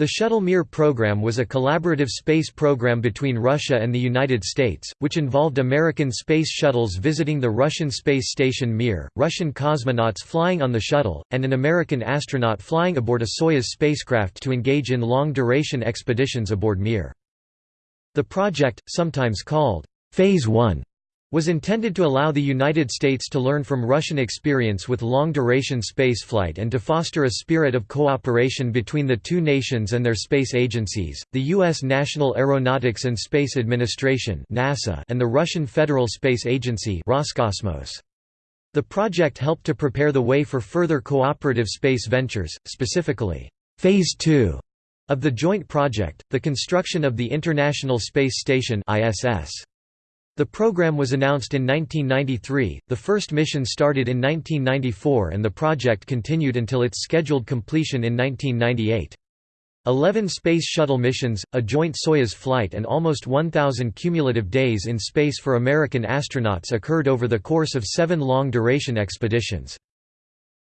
The Shuttle Mir program was a collaborative space program between Russia and the United States, which involved American space shuttles visiting the Russian space station Mir, Russian cosmonauts flying on the shuttle, and an American astronaut flying aboard a Soyuz spacecraft to engage in long-duration expeditions aboard Mir. The project, sometimes called Phase 1, was intended to allow the United States to learn from Russian experience with long-duration spaceflight and to foster a spirit of cooperation between the two nations and their space agencies, the U.S. National Aeronautics and Space Administration NASA and the Russian Federal Space Agency Roscosmos. The project helped to prepare the way for further cooperative space ventures, specifically, Phase 2 of the joint project, the construction of the International Space Station ISS. The program was announced in 1993, the first mission started in 1994 and the project continued until its scheduled completion in 1998. Eleven Space Shuttle missions, a joint Soyuz flight and almost 1,000 cumulative days in space for American astronauts occurred over the course of seven long-duration expeditions.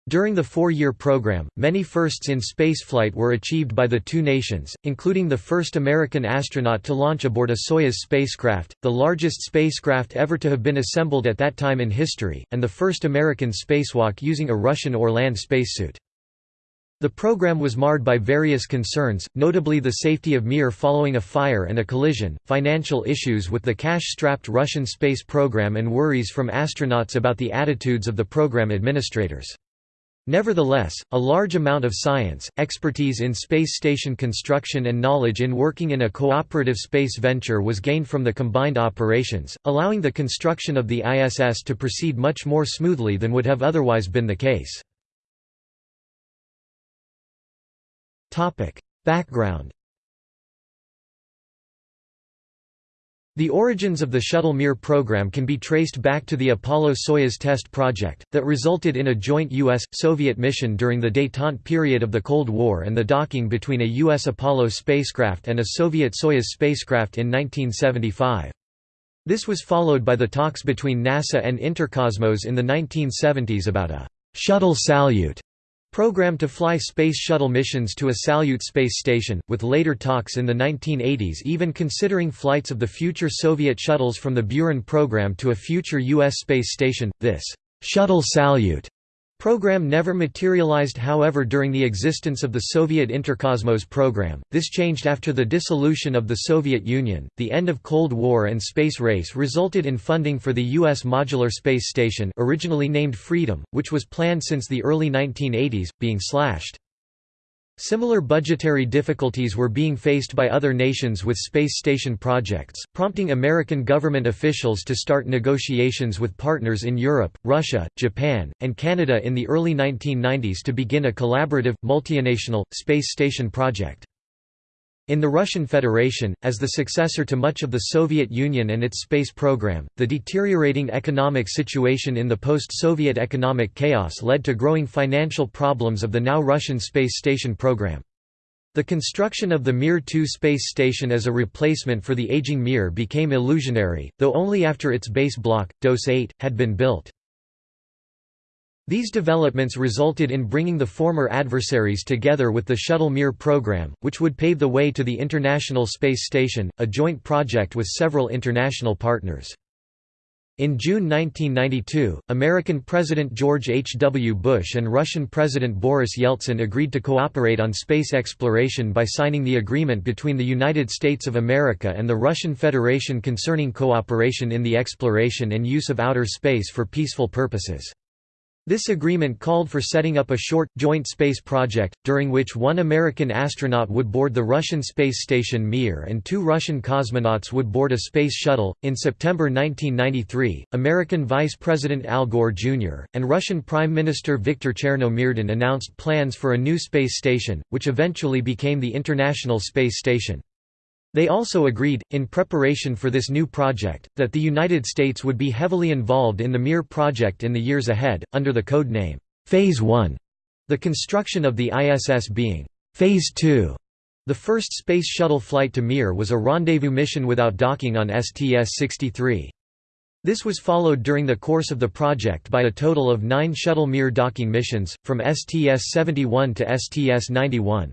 During the four-year program, many firsts in spaceflight were achieved by the two nations, including the first American astronaut to launch aboard a Soyuz spacecraft, the largest spacecraft ever to have been assembled at that time in history, and the first American spacewalk using a Russian Orlan spacesuit. The program was marred by various concerns, notably the safety of Mir following a fire and a collision, financial issues with the cash-strapped Russian space program and worries from astronauts about the attitudes of the program administrators. Nevertheless, a large amount of science, expertise in space station construction and knowledge in working in a cooperative space venture was gained from the combined operations, allowing the construction of the ISS to proceed much more smoothly than would have otherwise been the case. Background The origins of the Shuttle Mir program can be traced back to the Apollo-Soyuz test project, that resulted in a joint U.S.-Soviet mission during the détente period of the Cold War and the docking between a U.S. Apollo spacecraft and a Soviet Soyuz spacecraft in 1975. This was followed by the talks between NASA and Interkosmos in the 1970s about a «shuttle Salyut» Program to fly Space Shuttle missions to a Salyut space station, with later talks in the 1980s even considering flights of the future Soviet shuttles from the Buran program to a future U.S. space station. This shuttle Salyut Program never materialized however during the existence of the Soviet Interkosmos program, this changed after the dissolution of the Soviet Union. The end of Cold War and space race resulted in funding for the U.S. Modular Space Station originally named Freedom, which was planned since the early 1980s, being slashed. Similar budgetary difficulties were being faced by other nations with space station projects, prompting American government officials to start negotiations with partners in Europe, Russia, Japan, and Canada in the early 1990s to begin a collaborative, multinational, space station project. In the Russian Federation, as the successor to much of the Soviet Union and its space program, the deteriorating economic situation in the post-Soviet economic chaos led to growing financial problems of the now Russian space station program. The construction of the Mir-2 space station as a replacement for the aging Mir became illusionary, though only after its base block, DOS 8, had been built. These developments resulted in bringing the former adversaries together with the Shuttle Mir program, which would pave the way to the International Space Station, a joint project with several international partners. In June 1992, American President George H. W. Bush and Russian President Boris Yeltsin agreed to cooperate on space exploration by signing the agreement between the United States of America and the Russian Federation concerning cooperation in the exploration and use of outer space for peaceful purposes. This agreement called for setting up a short, joint space project, during which one American astronaut would board the Russian space station Mir and two Russian cosmonauts would board a space shuttle. In September 1993, American Vice President Al Gore Jr. and Russian Prime Minister Viktor Chernomyrdin announced plans for a new space station, which eventually became the International Space Station. They also agreed, in preparation for this new project, that the United States would be heavily involved in the Mir project in the years ahead, under the code name, Phase 1, the construction of the ISS being Phase 2. The first Space Shuttle flight to Mir was a rendezvous mission without docking on STS-63. This was followed during the course of the project by a total of nine Shuttle Mir docking missions, from STS-71 to STS-91.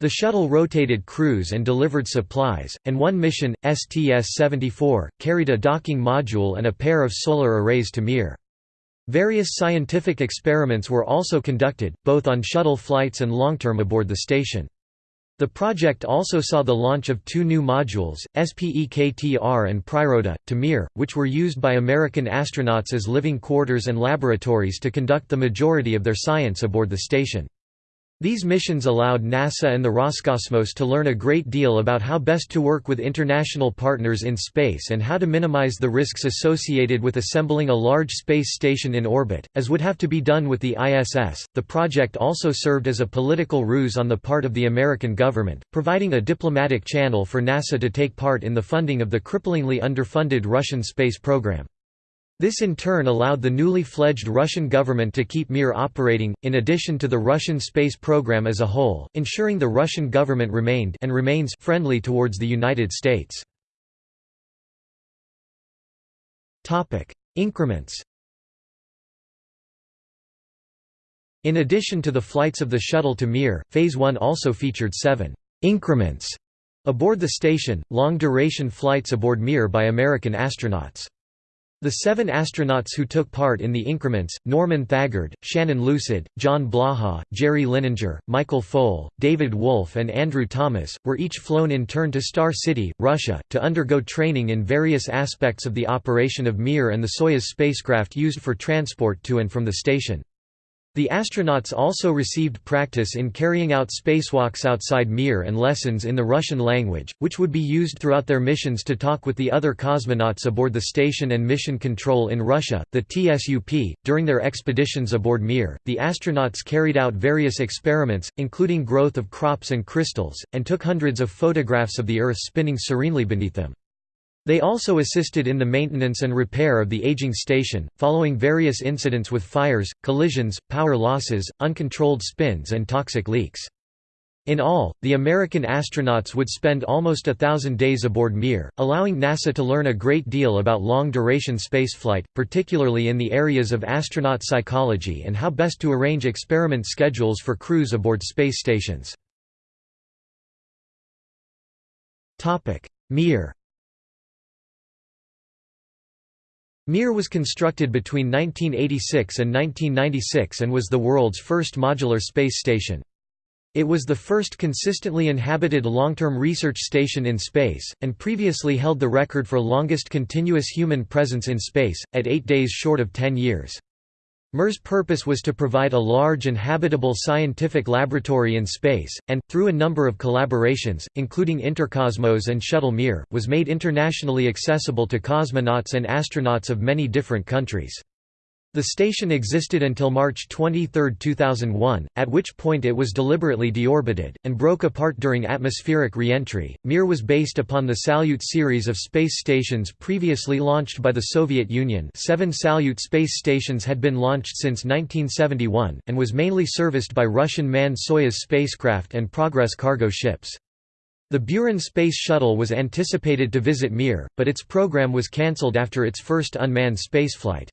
The shuttle rotated crews and delivered supplies, and one mission, STS-74, carried a docking module and a pair of solar arrays to Mir. Various scientific experiments were also conducted, both on shuttle flights and long-term aboard the station. The project also saw the launch of two new modules, SPEKTR and Priroda, to Mir, which were used by American astronauts as living quarters and laboratories to conduct the majority of their science aboard the station. These missions allowed NASA and the Roscosmos to learn a great deal about how best to work with international partners in space and how to minimize the risks associated with assembling a large space station in orbit, as would have to be done with the ISS. The project also served as a political ruse on the part of the American government, providing a diplomatic channel for NASA to take part in the funding of the cripplingly underfunded Russian space program. This in turn allowed the newly fledged Russian government to keep Mir operating, in addition to the Russian space program as a whole, ensuring the Russian government remained and remains friendly towards the United States. Increments In addition to the flights of the shuttle to Mir, Phase 1 also featured seven «increments» aboard the station, long-duration flights aboard Mir by American astronauts. The seven astronauts who took part in the increments, Norman Thagard, Shannon Lucid, John Blaha, Jerry Linenger, Michael Foale, David Wolf and Andrew Thomas, were each flown in turn to Star City, Russia, to undergo training in various aspects of the operation of Mir and the Soyuz spacecraft used for transport to and from the station. The astronauts also received practice in carrying out spacewalks outside Mir and lessons in the Russian language, which would be used throughout their missions to talk with the other cosmonauts aboard the station and mission control in Russia, the TSUP. During their expeditions aboard Mir, the astronauts carried out various experiments, including growth of crops and crystals, and took hundreds of photographs of the Earth spinning serenely beneath them. They also assisted in the maintenance and repair of the aging station, following various incidents with fires, collisions, power losses, uncontrolled spins and toxic leaks. In all, the American astronauts would spend almost a thousand days aboard Mir, allowing NASA to learn a great deal about long-duration spaceflight, particularly in the areas of astronaut psychology and how best to arrange experiment schedules for crews aboard space stations. Mir Mir was constructed between 1986 and 1996 and was the world's first modular space station. It was the first consistently inhabited long-term research station in space, and previously held the record for longest continuous human presence in space, at eight days short of ten years. Mir's purpose was to provide a large and habitable scientific laboratory in space, and, through a number of collaborations, including Intercosmos and Shuttle Mir, was made internationally accessible to cosmonauts and astronauts of many different countries. The station existed until March 23, 2001, at which point it was deliberately deorbited, and broke apart during atmospheric re-entry. Mir was based upon the Salyut series of space stations previously launched by the Soviet Union seven Salyut space stations had been launched since 1971, and was mainly serviced by Russian manned Soyuz spacecraft and Progress cargo ships. The Buran space shuttle was anticipated to visit Mir, but its program was cancelled after its first unmanned spaceflight.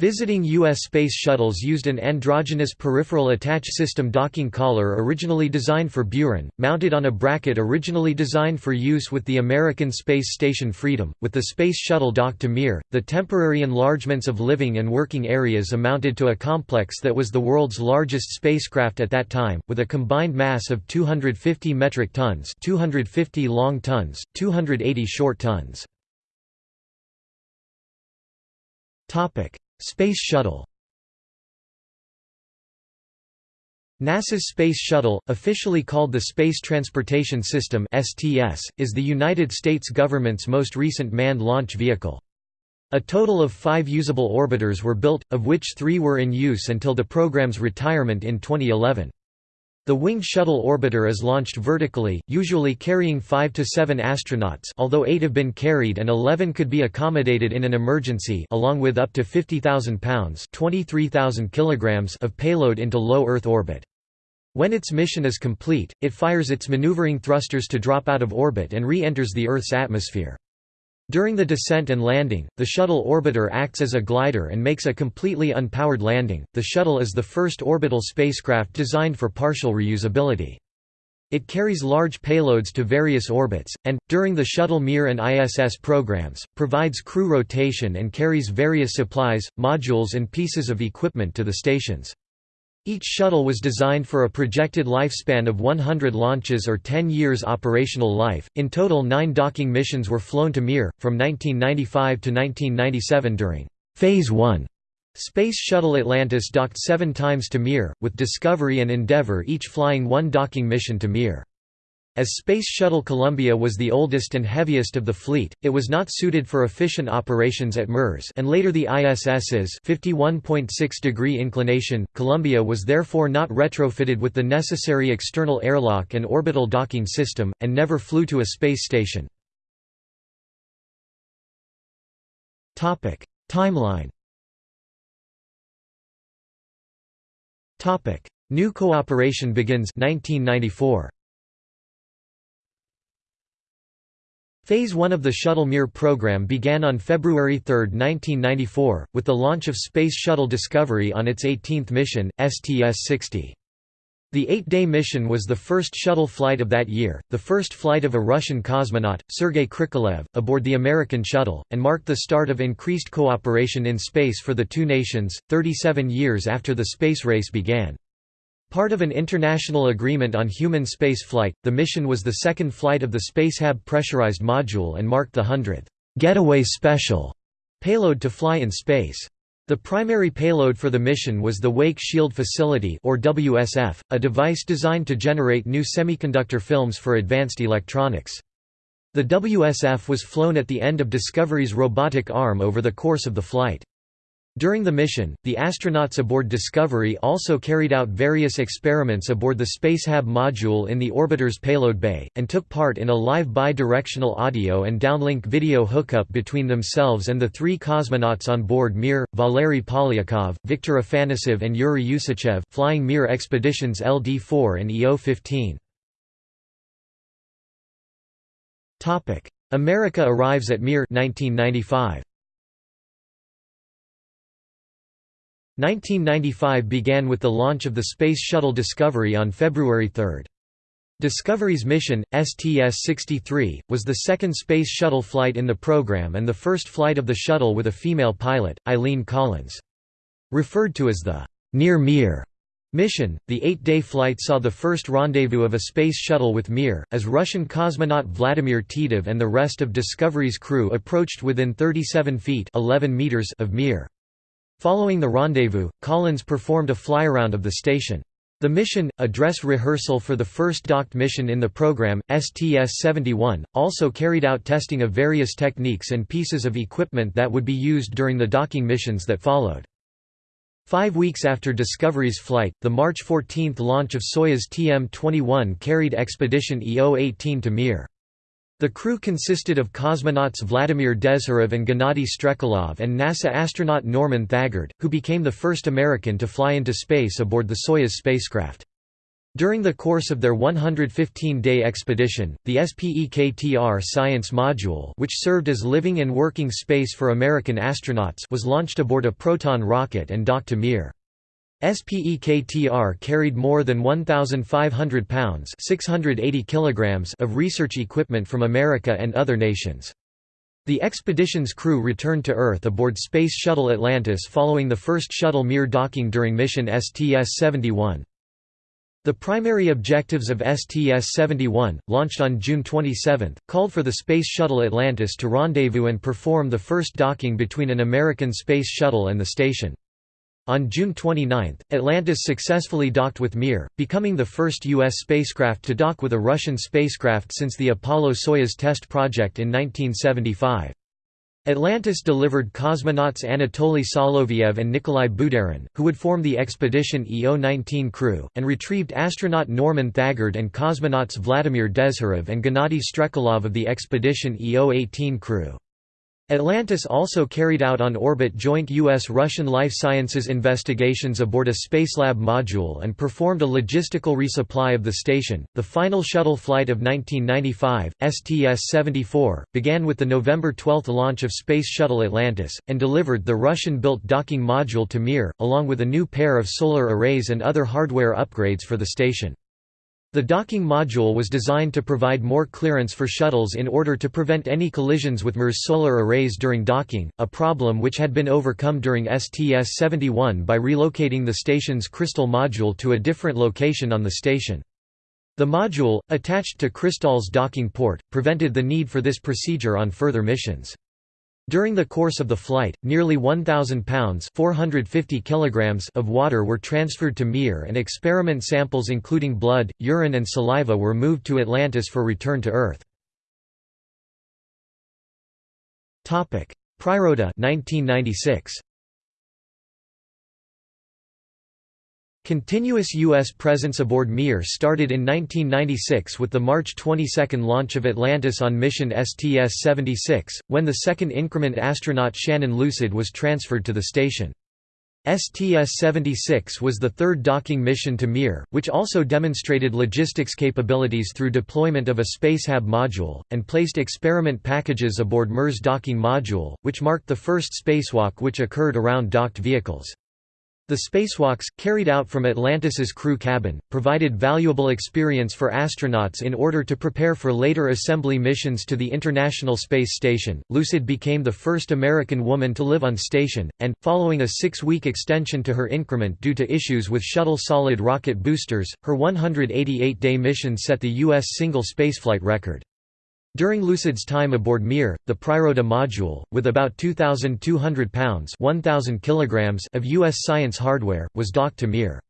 Visiting U.S. space shuttles used an androgynous peripheral attach system docking collar originally designed for Buran, mounted on a bracket originally designed for use with the American Space Station Freedom. With the Space Shuttle docked to Mir, the temporary enlargements of living and working areas amounted to a complex that was the world's largest spacecraft at that time, with a combined mass of 250 metric tons 250 long tons, 280 short tons. Space Shuttle NASA's Space Shuttle, officially called the Space Transportation System (STS), is the United States government's most recent manned launch vehicle. A total of 5 usable orbiters were built, of which 3 were in use until the program's retirement in 2011. The winged shuttle orbiter is launched vertically, usually carrying 5 to 7 astronauts although 8 have been carried and 11 could be accommodated in an emergency along with up to 50,000 pounds kilograms of payload into low Earth orbit. When its mission is complete, it fires its maneuvering thrusters to drop out of orbit and re-enters the Earth's atmosphere. During the descent and landing, the shuttle orbiter acts as a glider and makes a completely unpowered landing. The shuttle is the first orbital spacecraft designed for partial reusability. It carries large payloads to various orbits, and, during the Shuttle Mir and ISS programs, provides crew rotation and carries various supplies, modules and pieces of equipment to the stations. Each shuttle was designed for a projected lifespan of 100 launches or 10 years operational life. In total, nine docking missions were flown to Mir, from 1995 to 1997 during Phase 1. Space Shuttle Atlantis docked seven times to Mir, with Discovery and Endeavour each flying one docking mission to Mir. As Space Shuttle Columbia was the oldest and heaviest of the fleet, it was not suited for efficient operations at Mars and later the ISS's 51.6 degree inclination. Columbia was therefore not retrofitted with the necessary external airlock and orbital docking system, and never flew to a space station. Timeline Topic: New cooperation begins 1994. Phase 1 of the Shuttle Mir program began on February 3, 1994, with the launch of Space Shuttle Discovery on its 18th mission, STS-60. The eight-day mission was the first shuttle flight of that year, the first flight of a Russian cosmonaut, Sergei Krikalev, aboard the American shuttle, and marked the start of increased cooperation in space for the two nations, 37 years after the space race began. Part of an international agreement on human space flight, the mission was the second flight of the Spacehab pressurized module and marked the 100th Getaway Special payload to fly in space. The primary payload for the mission was the Wake Shield Facility or WSF, a device designed to generate new semiconductor films for advanced electronics. The WSF was flown at the end of Discovery's robotic arm over the course of the flight. During the mission, the astronauts aboard Discovery also carried out various experiments aboard the Spacehab module in the orbiter's payload bay, and took part in a live bi-directional audio and downlink video hookup between themselves and the three cosmonauts on board Mir, Valery Polyakov, Viktor Afanasyev and Yuri Usachev flying Mir expeditions LD-4 and EO-15. America arrives at Mir 1995. 1995 began with the launch of the Space Shuttle Discovery on February 3. Discovery's mission, STS-63, was the second Space Shuttle flight in the program and the first flight of the shuttle with a female pilot, Eileen Collins. Referred to as the Near Mir mission, the eight-day flight saw the first rendezvous of a space shuttle with Mir, as Russian cosmonaut Vladimir Titov and the rest of Discovery's crew approached within 37 feet 11 meters of Mir. Following the rendezvous, Collins performed a flyaround of the station. The mission, a dress rehearsal for the first docked mission in the program, STS-71, also carried out testing of various techniques and pieces of equipment that would be used during the docking missions that followed. Five weeks after Discovery's flight, the March 14 launch of Soyuz TM-21 carried Expedition EO-18 to Mir. The crew consisted of cosmonauts Vladimir Dezhurov and Gennady Strekalov and NASA astronaut Norman Thagard, who became the first American to fly into space aboard the Soyuz spacecraft. During the course of their 115-day expedition, the SPEKTR Science Module which served as living and working space for American astronauts was launched aboard a Proton rocket and docked to Mir. SPEKTR carried more than 1,500 pounds 680 kilograms of research equipment from America and other nations. The expedition's crew returned to Earth aboard Space Shuttle Atlantis following the first shuttle Mir docking during mission STS-71. The primary objectives of STS-71, launched on June 27, called for the Space Shuttle Atlantis to rendezvous and perform the first docking between an American space shuttle and the station. On June 29, Atlantis successfully docked with Mir, becoming the first U.S. spacecraft to dock with a Russian spacecraft since the Apollo-Soyuz test project in 1975. Atlantis delivered cosmonauts Anatoly Soloviev and Nikolai Budarin, who would form the expedition EO-19 crew, and retrieved astronaut Norman Thagard and cosmonauts Vladimir Dezhurov and Gennady Strekalov of the expedition EO-18 crew. Atlantis also carried out on-orbit joint U.S.-Russian life sciences investigations aboard a Spacelab module and performed a logistical resupply of the station. The final shuttle flight of 1995, STS-74, began with the November 12 launch of Space Shuttle Atlantis, and delivered the Russian-built docking module to Mir, along with a new pair of solar arrays and other hardware upgrades for the station. The docking module was designed to provide more clearance for shuttles in order to prevent any collisions with Mir's solar arrays during docking, a problem which had been overcome during STS-71 by relocating the station's Kristall module to a different location on the station. The module, attached to Kristall's docking port, prevented the need for this procedure on further missions. During the course of the flight, nearly 1,000 pounds 450 kilograms of water were transferred to Mir and experiment samples including blood, urine and saliva were moved to Atlantis for return to Earth. Priroda 1996. Continuous U.S. presence aboard Mir started in 1996 with the March 22 launch of Atlantis on mission STS-76, when the second increment astronaut Shannon Lucid was transferred to the station. STS-76 was the third docking mission to Mir, which also demonstrated logistics capabilities through deployment of a Spacehab module, and placed experiment packages aboard Mir's docking module, which marked the first spacewalk which occurred around docked vehicles. The spacewalks, carried out from Atlantis's crew cabin, provided valuable experience for astronauts in order to prepare for later assembly missions to the International Space Station. Lucid became the first American woman to live on station, and, following a six week extension to her increment due to issues with shuttle solid rocket boosters, her 188 day mission set the U.S. single spaceflight record. During Lucid's time aboard Mir, the Priroda module, with about 2,200 pounds 1,000 kilograms of U.S. science hardware, was docked to Mir.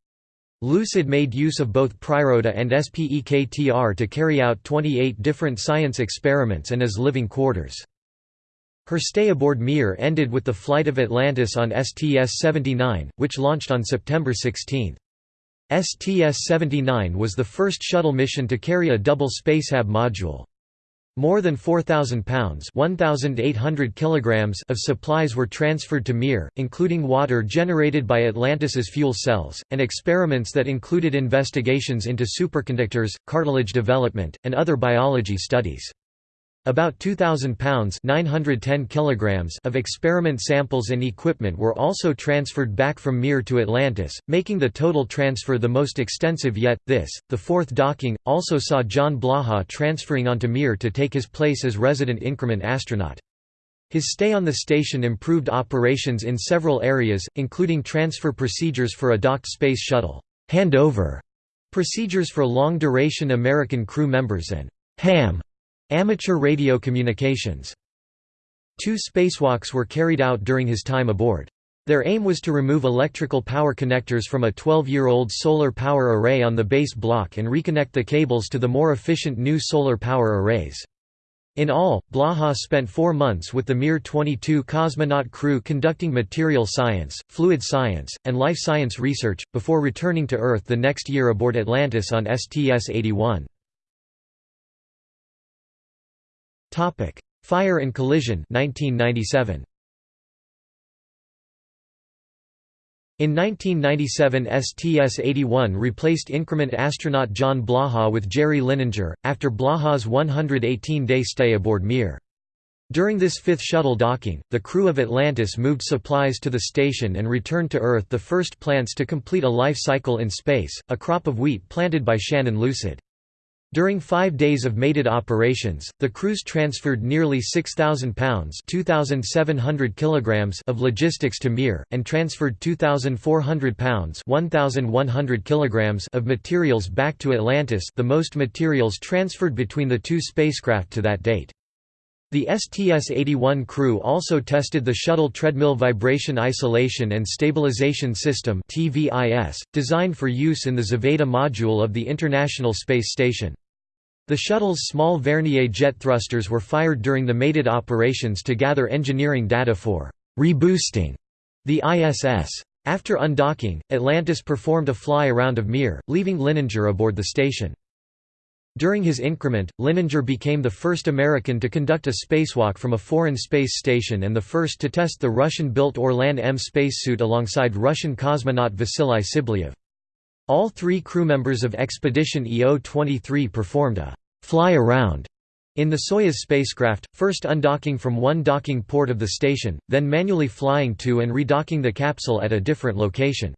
Lucid made use of both Priroda and SPEKTR to carry out 28 different science experiments and as living quarters. Her stay aboard Mir ended with the flight of Atlantis on STS-79, which launched on September 16. STS-79 was the first shuttle mission to carry a double Spacehab module. More than 4,000 pounds kilograms of supplies were transferred to Mir, including water generated by Atlantis's fuel cells, and experiments that included investigations into superconductors, cartilage development, and other biology studies. About 2,000 pounds 910 kilograms of experiment samples and equipment were also transferred back from Mir to Atlantis, making the total transfer the most extensive yet. This, the fourth docking, also saw John Blaha transferring onto Mir to take his place as resident increment astronaut. His stay on the station improved operations in several areas, including transfer procedures for a docked space shuttle, handover, procedures for long-duration American crew members and ham Amateur radio communications. Two spacewalks were carried out during his time aboard. Their aim was to remove electrical power connectors from a 12-year-old solar power array on the base block and reconnect the cables to the more efficient new solar power arrays. In all, Blaha spent four months with the Mir-22 cosmonaut crew conducting material science, fluid science, and life science research, before returning to Earth the next year aboard Atlantis on STS-81. Topic: Fire and Collision 1997. In 1997 STS-81 replaced increment astronaut John Blaha with Jerry Linenger, after Blaha's 118-day stay aboard Mir. During this fifth shuttle docking, the crew of Atlantis moved supplies to the station and returned to Earth the first plants to complete a life cycle in space, a crop of wheat planted by Shannon Lucid. During five days of mated operations, the crews transferred nearly 6,000 pounds kilograms of logistics to Mir, and transferred 2,400 pounds 1,100 kilograms of materials back to Atlantis the most materials transferred between the two spacecraft to that date. The STS-81 crew also tested the Shuttle Treadmill Vibration Isolation and Stabilization System designed for use in the Zvezda module of the International Space Station. The shuttle's small Vernier jet thrusters were fired during the mated operations to gather engineering data for «reboosting» the ISS. After undocking, Atlantis performed a fly-around of Mir, leaving Linenger aboard the station. During his increment, Linenger became the first American to conduct a spacewalk from a foreign space station and the first to test the Russian-built Orlan M spacesuit alongside Russian cosmonaut Vasily Tsibliyev. All three crew members of Expedition EO-23 performed a fly around in the Soyuz spacecraft, first undocking from one docking port of the station, then manually flying to and redocking the capsule at a different location.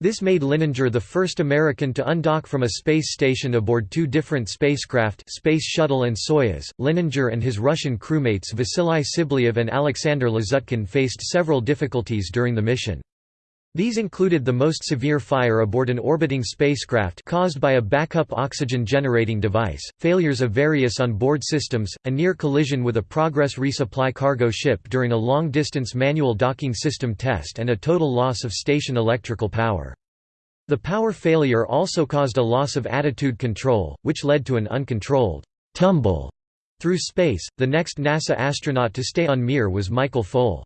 This made Linenger the first American to undock from a space station aboard two different spacecraft Space Shuttle and Soyuz. Linenger and his Russian crewmates Vasily Tsibliyev and Alexander Lazutkin faced several difficulties during the mission. These included the most severe fire aboard an orbiting spacecraft caused by a backup oxygen generating device, failures of various on-board systems, a near collision with a Progress resupply cargo ship during a long-distance manual docking system test and a total loss of station electrical power. The power failure also caused a loss of attitude control, which led to an uncontrolled tumble through space. The next NASA astronaut to stay on Mir was Michael Foale.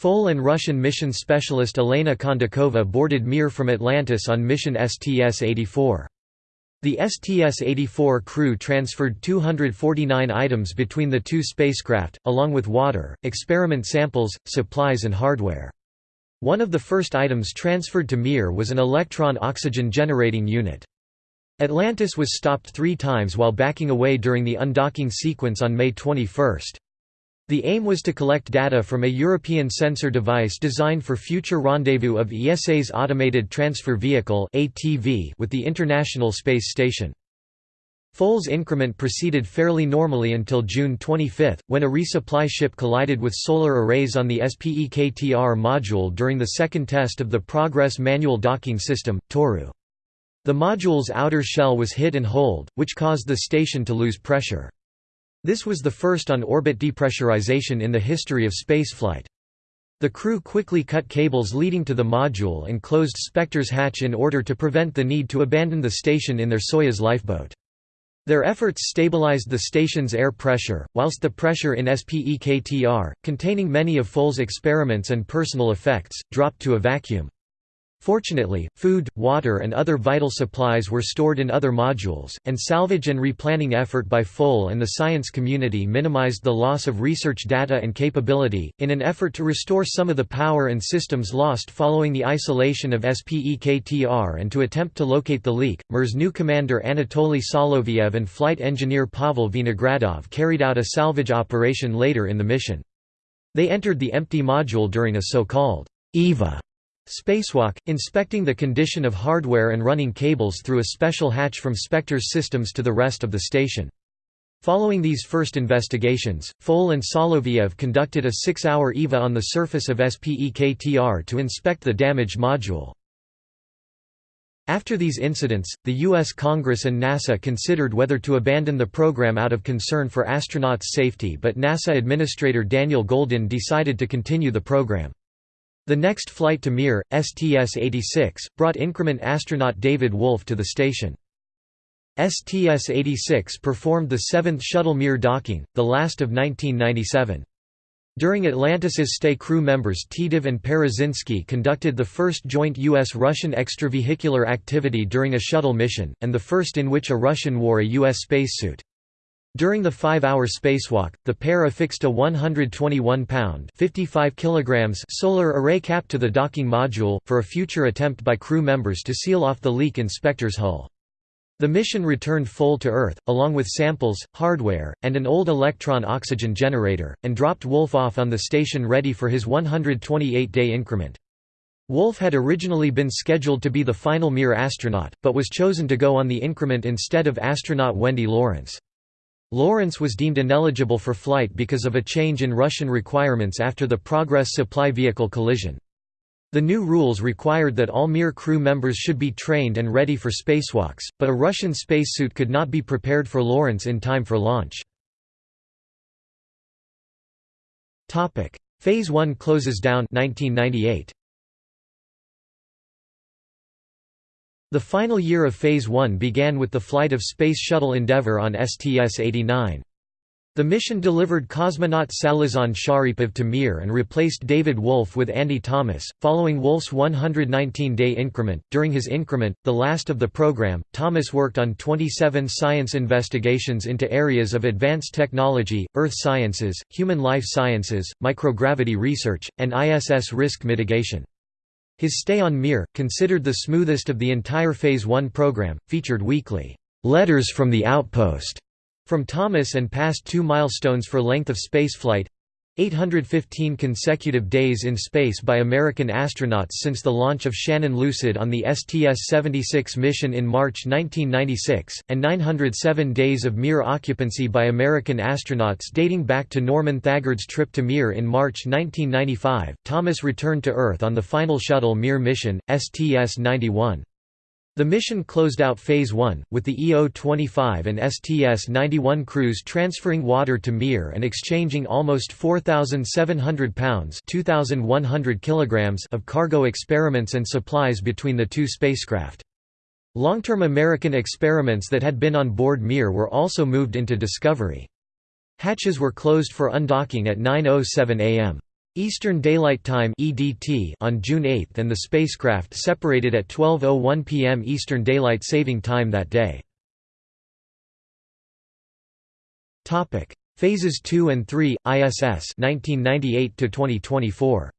Foale and Russian mission specialist Elena Kondakova boarded Mir from Atlantis on mission STS-84. The STS-84 crew transferred 249 items between the two spacecraft, along with water, experiment samples, supplies and hardware. One of the first items transferred to Mir was an electron oxygen generating unit. Atlantis was stopped three times while backing away during the undocking sequence on May 21. The aim was to collect data from a European sensor device designed for future rendezvous of ESA's Automated Transfer Vehicle with the International Space Station. Foale's increment proceeded fairly normally until June 25, when a resupply ship collided with solar arrays on the SPEKTR module during the second test of the Progress manual docking system, Toru. The module's outer shell was hit and holed, which caused the station to lose pressure. This was the first on-orbit depressurization in the history of spaceflight. The crew quickly cut cables leading to the module and closed Spektr's hatch in order to prevent the need to abandon the station in their Soyuz lifeboat. Their efforts stabilized the station's air pressure, whilst the pressure in SPEKTR, containing many of Foale's experiments and personal effects, dropped to a vacuum. Fortunately, food, water and other vital supplies were stored in other modules, and salvage and replanning effort by Foale and the science community minimized the loss of research data and capability. In an effort to restore some of the power and systems lost following the isolation of SPEKTR and to attempt to locate the leak, Mir's new commander Anatoly Soloviev and flight engineer Pavel Vinogradov carried out a salvage operation later in the mission. They entered the empty module during a so-called EVA Spacewalk, inspecting the condition of hardware and running cables through a special hatch from Spektr's systems to the rest of the station. Following these first investigations, Foale and Soloviev conducted a six-hour EVA on the surface of SPEKTR to inspect the damaged module. After these incidents, the U.S. Congress and NASA considered whether to abandon the program out of concern for astronauts' safety but NASA Administrator Daniel Goldin decided to continue the program. The next flight to Mir, STS-86, brought increment astronaut David Wolf to the station. STS-86 performed the seventh shuttle Mir docking, the last of 1997. During Atlantis's stay crew members Titov and Parazynski conducted the first joint U.S.-Russian extravehicular activity during a shuttle mission, and the first in which a Russian wore a U.S. spacesuit. During the five-hour spacewalk, the pair affixed a 121-pound (55 kilograms) solar array cap to the docking module, for a future attempt by crew members to seal off the leak in Spektr's hull. The mission returned Foale to Earth, along with samples, hardware, and an old electron oxygen generator, and dropped Wolf off on the station ready for his 128-day increment. Wolf had originally been scheduled to be the final Mir astronaut, but was chosen to go on the increment instead of astronaut Wendy Lawrence. Lawrence was deemed ineligible for flight because of a change in Russian requirements after the Progress supply vehicle collision. The new rules required that all Mir crew members should be trained and ready for spacewalks, but a Russian spacesuit could not be prepared for Lawrence in time for launch. Phase 1 closes down 1998. The final year of Phase 1 began with the flight of Space Shuttle Endeavour on STS-89. The mission delivered cosmonaut Salizhan Sharipov to Mir and replaced David Wolf with Andy Thomas. Following Wolf's 119 day increment, during his increment, the last of the program, Thomas worked on 27 science investigations into areas of advanced technology, earth sciences, human life sciences, microgravity research, and ISS risk mitigation. His stay on Mir, considered the smoothest of the entire Phase 1 program, featured weekly letters from the outpost from Thomas and passed two milestones for length of spaceflight 815 consecutive days in space by American astronauts since the launch of Shannon Lucid on the STS-76 mission in March 1996, and 907 days of Mir occupancy by American astronauts dating back to Norman Thagard's trip to Mir in March 1995. Thomas returned to Earth on the final shuttle Mir mission, STS-91. The mission closed out Phase 1, with the EO-25 and STS-91 crews transferring water to Mir and exchanging almost 4,700 pounds kilograms of cargo experiments and supplies between the two spacecraft. Long-term American experiments that had been on board Mir were also moved into Discovery. Hatches were closed for undocking at 9.07 am. Eastern Daylight Time (EDT) on June 8 and the spacecraft separated at 12:01 p.m. Eastern Daylight Saving Time that day. Topic: Phases 2 and 3 ISS 1998 to 2024.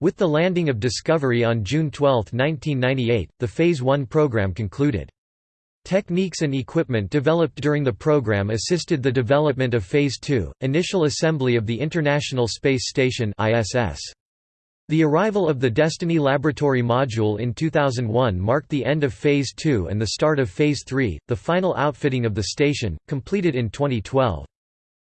With the landing of Discovery on June 12, 1998, the Phase 1 program concluded. Techniques and equipment developed during the program assisted the development of Phase 2, initial assembly of the International Space Station ISS. The arrival of the Destiny Laboratory module in 2001 marked the end of Phase 2 and the start of Phase 3, the final outfitting of the station, completed in 2012.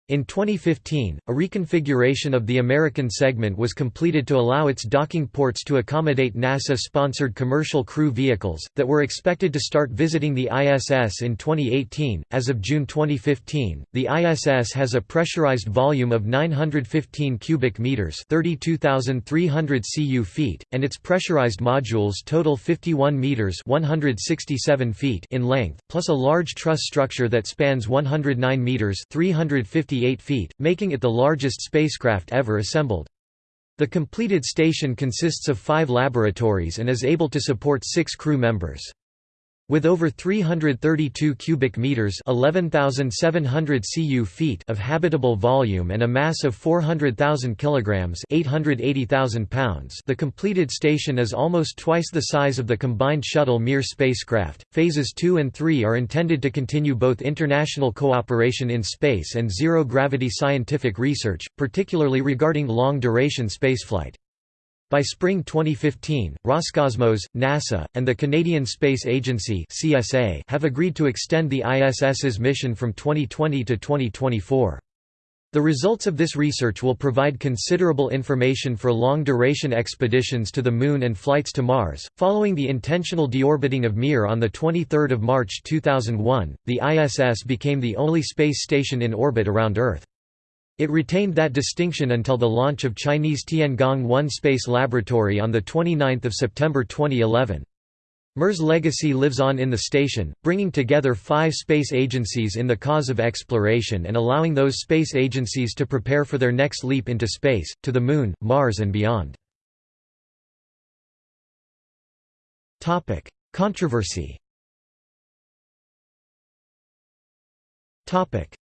In 2015, a reconfiguration of the American segment was completed to allow its docking ports to accommodate NASA-sponsored commercial crew vehicles, that were expected to start visiting the ISS in 2018. As of June 2015, the ISS has a pressurized volume of 915 cubic meters (32,300 cu feet), and its pressurized modules total 51 meters (167 feet) in length, plus a large truss structure that spans 109 meters (350 58 feet, making it the largest spacecraft ever assembled. The completed station consists of five laboratories and is able to support six crew members. With over 332 cubic meters (11,700 cu feet) of habitable volume and a mass of 400,000 kilograms (880,000 pounds), the completed station is almost twice the size of the combined shuttle Mir spacecraft. Phases 2 and 3 are intended to continue both international cooperation in space and zero-gravity scientific research, particularly regarding long-duration spaceflight. By spring 2015, Roscosmos, NASA, and the Canadian Space Agency (CSA) have agreed to extend the ISS's mission from 2020 to 2024. The results of this research will provide considerable information for long-duration expeditions to the Moon and flights to Mars. Following the intentional deorbiting of Mir on the 23rd of March 2001, the ISS became the only space station in orbit around Earth. It retained that distinction until the launch of Chinese Tiangong-1 Space Laboratory on 29 September 2011. Mir's legacy lives on in the station, bringing together five space agencies in the cause of exploration and allowing those space agencies to prepare for their next leap into space, to the Moon, Mars and beyond. Controversy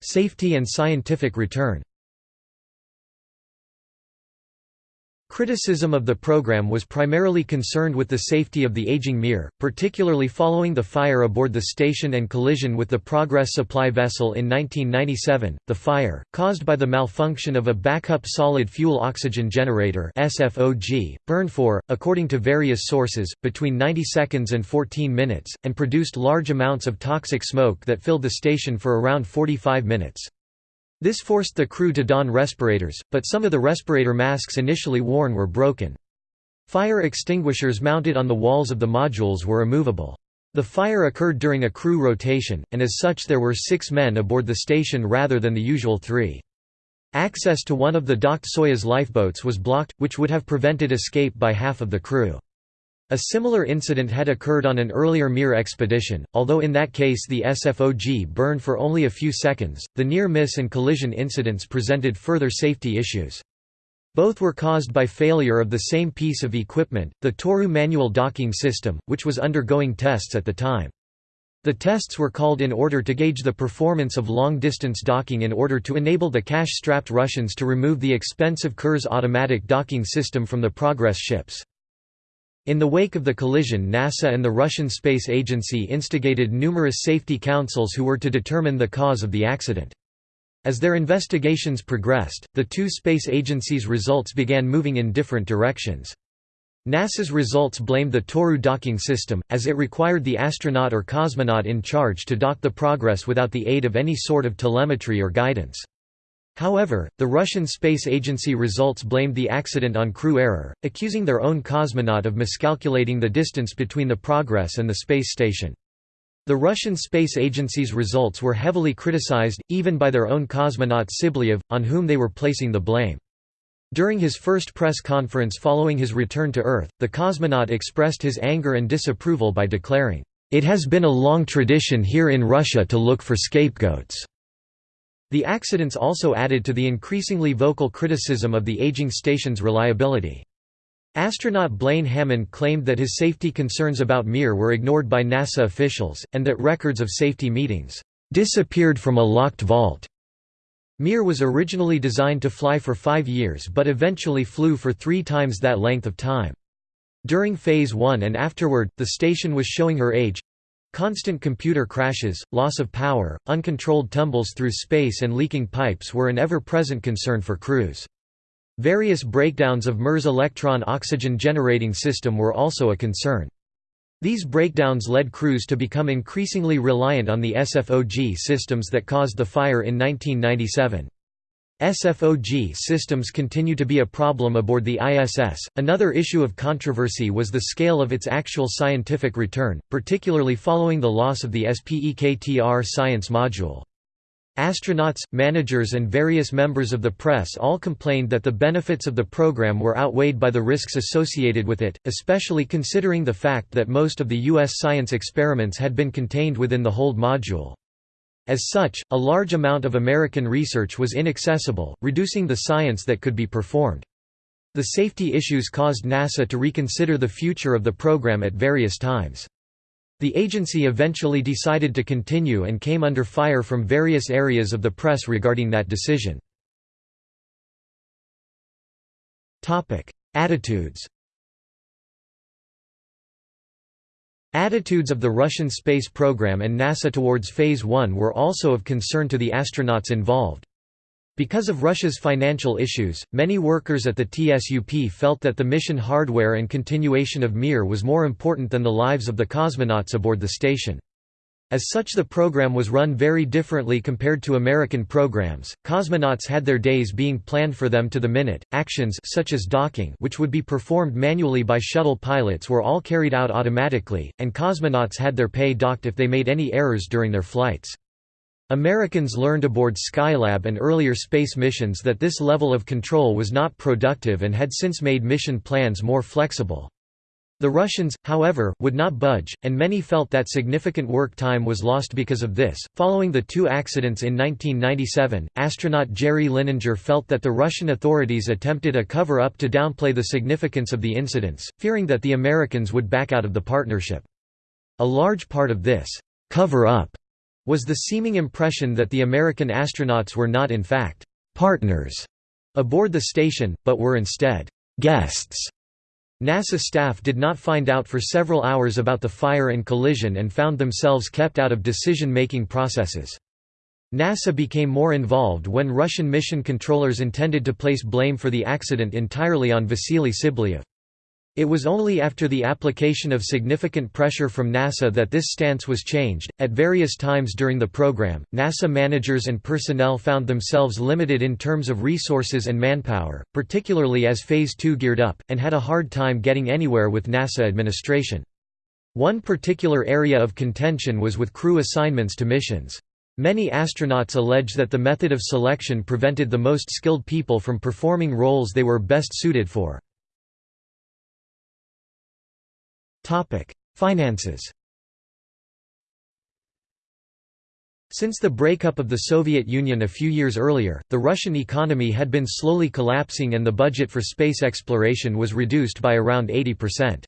Safety and scientific return Criticism of the program was primarily concerned with the safety of the aging Mir, particularly following the fire aboard the station and collision with the Progress supply vessel in 1997. The fire, caused by the malfunction of a backup solid fuel oxygen generator (SFOG), burned for, according to various sources, between 90 seconds and 14 minutes, and produced large amounts of toxic smoke that filled the station for around 45 minutes. This forced the crew to don respirators, but some of the respirator masks initially worn were broken. Fire extinguishers mounted on the walls of the modules were immovable. The fire occurred during a crew rotation, and as such there were six men aboard the station rather than the usual three. Access to one of the docked Soyuz lifeboats was blocked, which would have prevented escape by half of the crew. A similar incident had occurred on an earlier Mir expedition, although in that case the SFOG burned for only a few seconds. The near miss and collision incidents presented further safety issues. Both were caused by failure of the same piece of equipment, the Toru manual docking system, which was undergoing tests at the time. The tests were called in order to gauge the performance of long-distance docking in order to enable the cash-strapped Russians to remove the expensive Kurs automatic docking system from the Progress ships. In the wake of the collision NASA and the Russian Space Agency instigated numerous safety councils who were to determine the cause of the accident. As their investigations progressed, the two space agencies' results began moving in different directions. NASA's results blamed the Toru docking system, as it required the astronaut or cosmonaut in charge to dock the Progress without the aid of any sort of telemetry or guidance. However, the Russian Space Agency results blamed the accident on crew error, accusing their own cosmonaut of miscalculating the distance between the Progress and the space station. The Russian Space Agency's results were heavily criticized, even by their own cosmonaut Tsibliyev, on whom they were placing the blame. During his first press conference following his return to Earth, the cosmonaut expressed his anger and disapproval by declaring, "...it has been a long tradition here in Russia to look for scapegoats." The accidents also added to the increasingly vocal criticism of the aging station's reliability. Astronaut Blaine Hammond claimed that his safety concerns about Mir were ignored by NASA officials, and that records of safety meetings disappeared from a locked vault. Mir was originally designed to fly for five years but eventually flew for three times that length of time. During Phase 1 and afterward, the station was showing her age. Constant computer crashes, loss of power, uncontrolled tumbles through space and leaking pipes were an ever-present concern for crews. Various breakdowns of Mir's Elektron oxygen generating system were also a concern. These breakdowns led crews to become increasingly reliant on the SFOG systems that caused the fire in 1997. SFOG systems continue to be a problem aboard the ISS. Another issue of controversy was the scale of its actual scientific return, particularly following the loss of the SPEKTR science module. Astronauts, managers and various members of the press all complained that the benefits of the program were outweighed by the risks associated with it, especially considering the fact that most of the U.S. science experiments had been contained within the hold module. As such, a large amount of American research was inaccessible, reducing the science that could be performed. The safety issues caused NASA to reconsider the future of the program at various times. The agency eventually decided to continue and came under fire from various areas of the press regarding that decision. Attitudes Attitudes of the Russian space program and NASA towards Phase 1 were also of concern to the astronauts involved. Because of Russia's financial issues, many workers at the TSUP felt that the mission hardware and continuation of Mir was more important than the lives of the cosmonauts aboard the station. As such the program was run very differently compared to American programs. Cosmonauts had their days being planned for them to the minute. Actions such as docking, which would be performed manually by shuttle pilots, were all carried out automatically, and cosmonauts had their pay docked if they made any errors during their flights. Americans learned aboard Skylab and earlier space missions that this level of control was not productive and had since made mission plans more flexible. The Russians, however, would not budge, and many felt that significant work time was lost because of this. Following the two accidents in 1997, astronaut Jerry Linenger felt that the Russian authorities attempted a cover up to downplay the significance of the incidents, fearing that the Americans would back out of the partnership. A large part of this cover up was the seeming impression that the American astronauts were not in fact «partners» aboard the station, but were instead «guests». NASA staff did not find out for several hours about the fire and collision and found themselves kept out of decision-making processes. NASA became more involved when Russian mission controllers intended to place blame for the accident entirely on Vasily Tsibliyev. It was only after the application of significant pressure from NASA that this stance was changed. At various times during the program, NASA managers and personnel found themselves limited in terms of resources and manpower, particularly as Phase 2 geared up, and had a hard time getting anywhere with NASA administration. One particular area of contention was with crew assignments to missions. Many astronauts allege that the method of selection prevented the most skilled people from performing roles they were best suited for. Finances Since the breakup of the Soviet Union a few years earlier, the Russian economy had been slowly collapsing and the budget for space exploration was reduced by around 80%.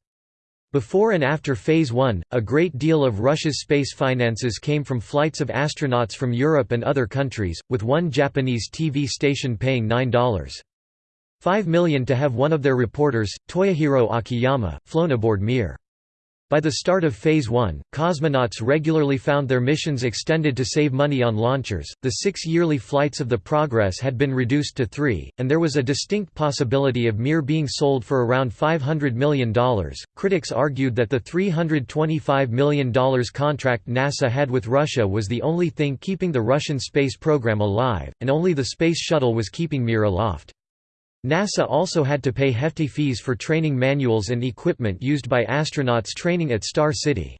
Before and after Phase 1, a great deal of Russia's space finances came from flights of astronauts from Europe and other countries, with one Japanese TV station paying $9.5 million to have one of their reporters, Toyohiro Akiyama, flown aboard Mir. By the start of Phase 1, cosmonauts regularly found their missions extended to save money on launchers. The six yearly flights of the Progress had been reduced to three, and there was a distinct possibility of Mir being sold for around $500 million. Critics argued that the $325 million contract NASA had with Russia was the only thing keeping the Russian space program alive, and only the Space Shuttle was keeping Mir aloft. NASA also had to pay hefty fees for training manuals and equipment used by astronauts training at Star City.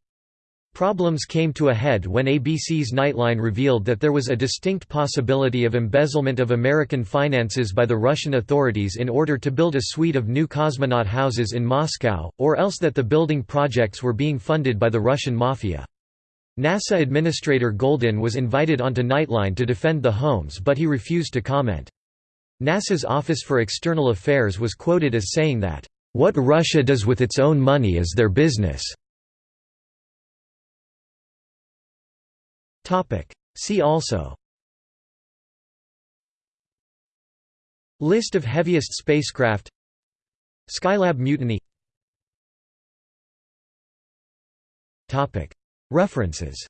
Problems came to a head when ABC's Nightline revealed that there was a distinct possibility of embezzlement of American finances by the Russian authorities in order to build a suite of new cosmonaut houses in Moscow, or else that the building projects were being funded by the Russian mafia. NASA Administrator Goldin was invited onto Nightline to defend the homes but he refused to comment. NASA's Office for External Affairs was quoted as saying that, "...what Russia does with its own money is their business." See also. List of heaviest spacecraft. Skylab mutiny. References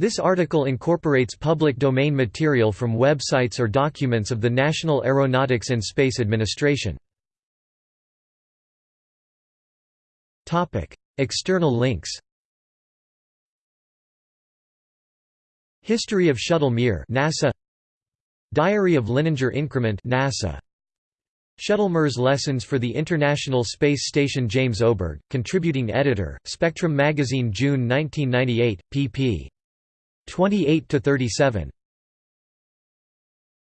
This article incorporates public domain material from websites or documents of the National Aeronautics and Space Administration. External links History of Shuttle Mir NASA Diary of Linenger Increment NASA Shuttle Mir's Lessons for the International Space Station James Oberg, contributing editor, Spectrum Magazine June 1998, pp. 28 to 37